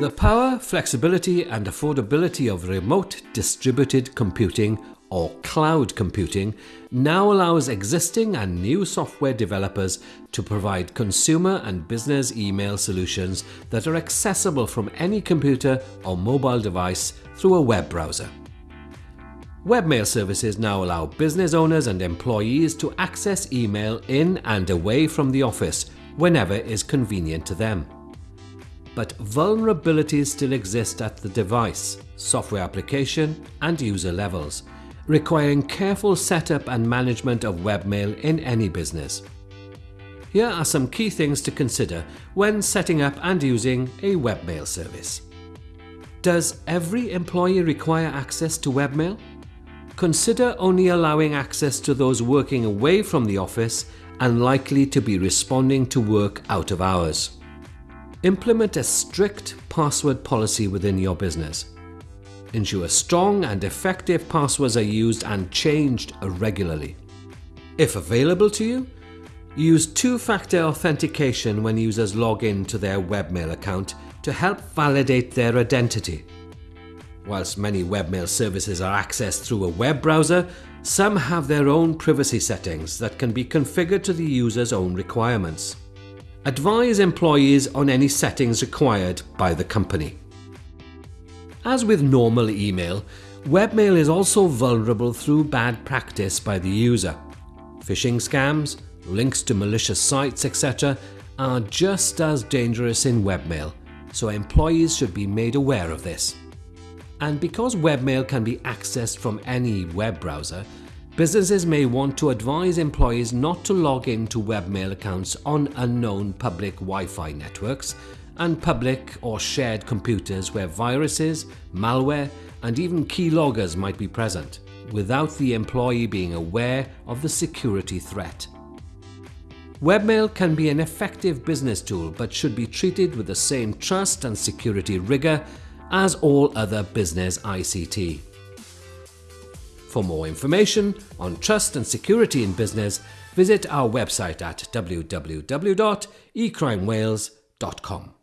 The power, flexibility and affordability of remote distributed computing or cloud computing now allows existing and new software developers to provide consumer and business email solutions that are accessible from any computer or mobile device through a web browser. Webmail services now allow business owners and employees to access email in and away from the office whenever is convenient to them but vulnerabilities still exist at the device, software application and user levels, requiring careful setup and management of webmail in any business. Here are some key things to consider when setting up and using a webmail service. Does every employee require access to webmail? Consider only allowing access to those working away from the office and likely to be responding to work out of hours. Implement a strict password policy within your business. Ensure strong and effective passwords are used and changed regularly. If available to you, use two-factor authentication when users log in to their webmail account to help validate their identity. Whilst many webmail services are accessed through a web browser, some have their own privacy settings that can be configured to the user's own requirements. Advise employees on any settings required by the company. As with normal email, webmail is also vulnerable through bad practice by the user. Phishing scams, links to malicious sites, etc. are just as dangerous in webmail, so employees should be made aware of this. And because webmail can be accessed from any web browser, Businesses may want to advise employees not to log into webmail accounts on unknown public Wi-Fi networks and public or shared computers where viruses, malware and even keyloggers might be present, without the employee being aware of the security threat. Webmail can be an effective business tool but should be treated with the same trust and security rigor as all other business ICT. For more information on trust and security in business, visit our website at www.ecrimewales.com.